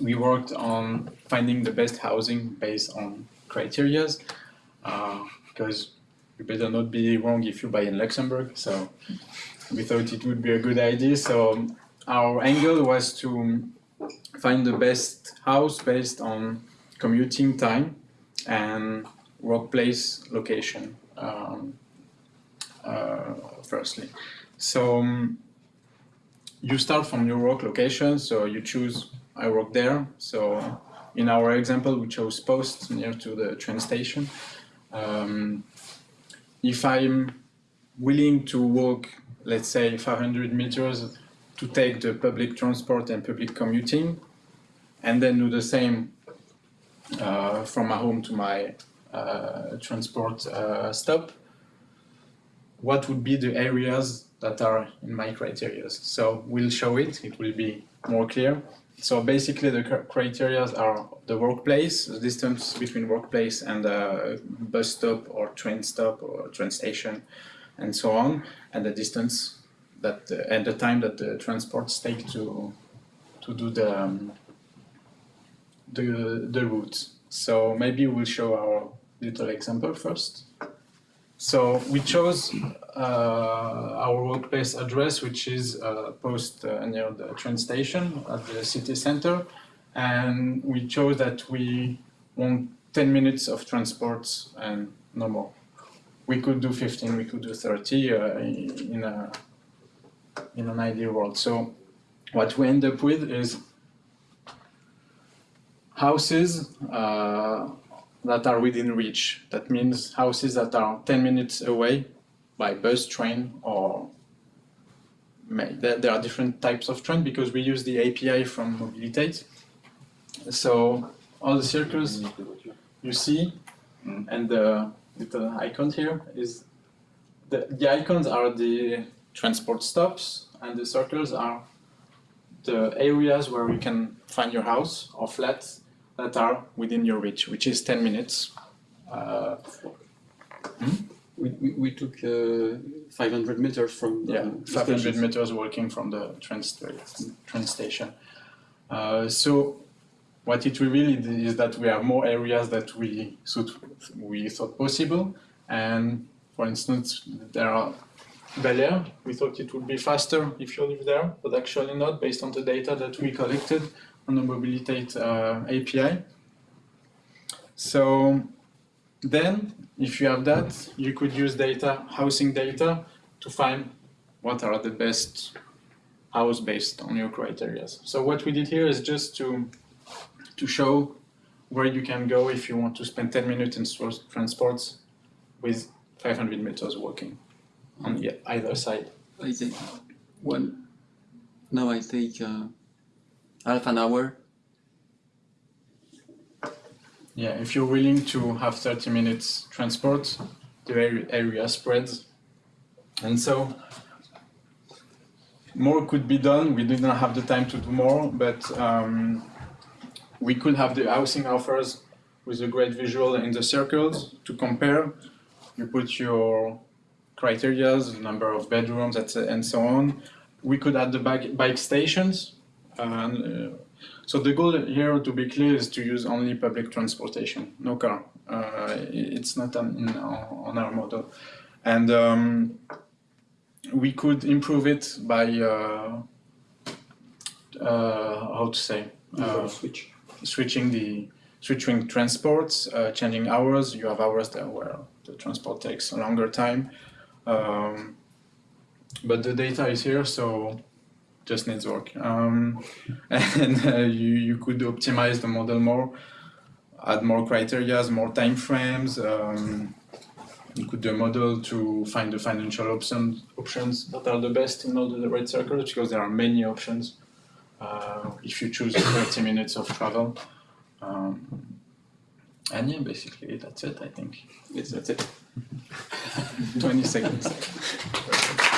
we worked on finding the best housing based on criterias because uh, you better not be wrong if you buy in Luxembourg. So we thought it would be a good idea. So our angle was to find the best house based on commuting time and workplace location um, uh, firstly. So um, you start from your work location, so you choose I work there. So in our example, we chose Post near to the train station. Um, if I'm willing to walk, let's say 500 meters to take the public transport and public commuting, and then do the same uh, from my home to my uh, transport uh, stop, what would be the areas that are in my criteria? So we'll show it, it will be more clear. So basically the criteria are the workplace, the distance between workplace and a bus stop or train stop or train station and so on, and the distance that uh, and the time that the transports take to to do the um, the the route. So maybe we'll show our little example first. So we chose uh, our workplace address, which is uh, post uh, near the train station at the city center. And we chose that we want 10 minutes of transport and no more. We could do 15, we could do 30 uh, in, a, in an ideal world. So what we end up with is houses uh, that are within reach. That means houses that are 10 minutes away by bus, train, or there are different types of train because we use the API from Mobiliteit. So all the circles you see mm. and the little icon here is the, the icons are the transport stops and the circles are the areas where you can find your house or flat that are within your reach, which is 10 minutes. Uh, hmm? we, we, we, took uh, 500 meters from the yeah, 500 stations. meters walking from the train, train station. Uh, so what it revealed is that we have more areas that we, we thought possible. And for instance, there are Belair, we thought it would be faster if you live there, but actually not based on the data that we collected on the Mobiliteit uh, API. So then, if you have that, you could use data, housing data, to find what are the best house based on your criteria. So what we did here is just to, to show where you can go if you want to spend 10 minutes in transports with 500 meters walking on either side. I think one, now I take uh, half an hour. Yeah, if you're willing to have 30 minutes transport, the area spreads. And so more could be done. We did not have the time to do more, but um, we could have the housing offers with a great visual in the circles to compare. You put your criterias, number of bedrooms, and so on. We could add the bike, bike stations and, uh, so the goal here, to be clear, is to use only public transportation, no car. Uh, it's not on, on, our model. And um, we could improve it by, uh, uh, how to say, uh, switch. switching the switching transports, uh, changing hours. You have hours there where the transport takes a longer time. Um, but the data is here, so just needs work. Um, and uh, you, you could optimize the model more, add more criteria, more time frames. Um, you could do a model to find the financial options options that are the best in all the red circles because there are many options uh, if you choose 30 minutes of travel. Um, and yeah, basically that's it, I think. Yes, that's it. 20 seconds.